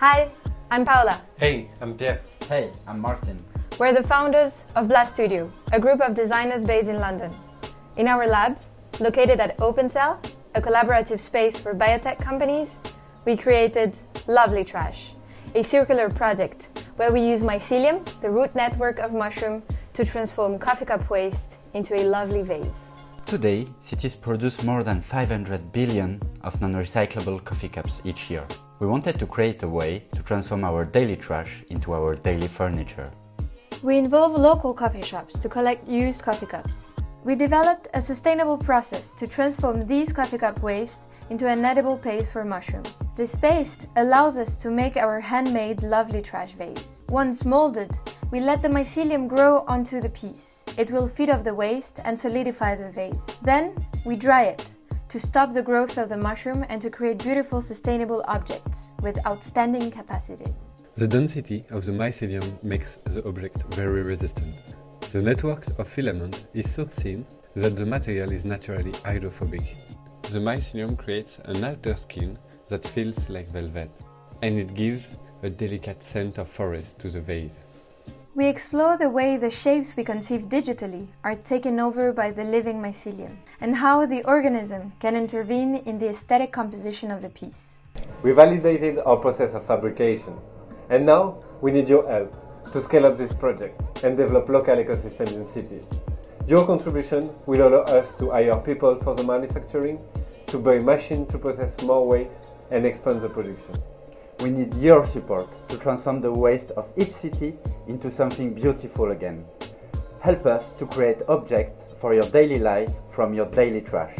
Hi, I'm Paola. Hey, I'm Pierre. Hey, I'm Martin. We're the founders of Blast Studio, a group of designers based in London. In our lab, located at OpenCell, a collaborative space for biotech companies, we created Lovely Trash, a circular project where we use mycelium, the root network of mushroom, to transform coffee cup waste into a lovely vase. Today, cities produce more than 500 billion of non-recyclable coffee cups each year. We wanted to create a way to transform our daily trash into our daily furniture. We involve local coffee shops to collect used coffee cups. We developed a sustainable process to transform these coffee cup waste into an edible paste for mushrooms. This paste allows us to make our handmade lovely trash vase. Once molded, we let the mycelium grow onto the piece. It will feed off the waste and solidify the vase. Then we dry it to stop the growth of the mushroom and to create beautiful sustainable objects with outstanding capacities. The density of the mycelium makes the object very resistant. The network of filament is so thin that the material is naturally hydrophobic. The mycelium creates an outer skin that feels like velvet, and it gives a delicate scent of forest to the vase. We explore the way the shapes we conceive digitally are taken over by the living mycelium, and how the organism can intervene in the aesthetic composition of the piece. We validated our process of fabrication, and now we need your help to scale up this project and develop local ecosystems in cities. Your contribution will allow us to hire people for the manufacturing, to buy machines to process more waste and expand the production. We need your support to transform the waste of each city into something beautiful again. Help us to create objects for your daily life from your daily trash.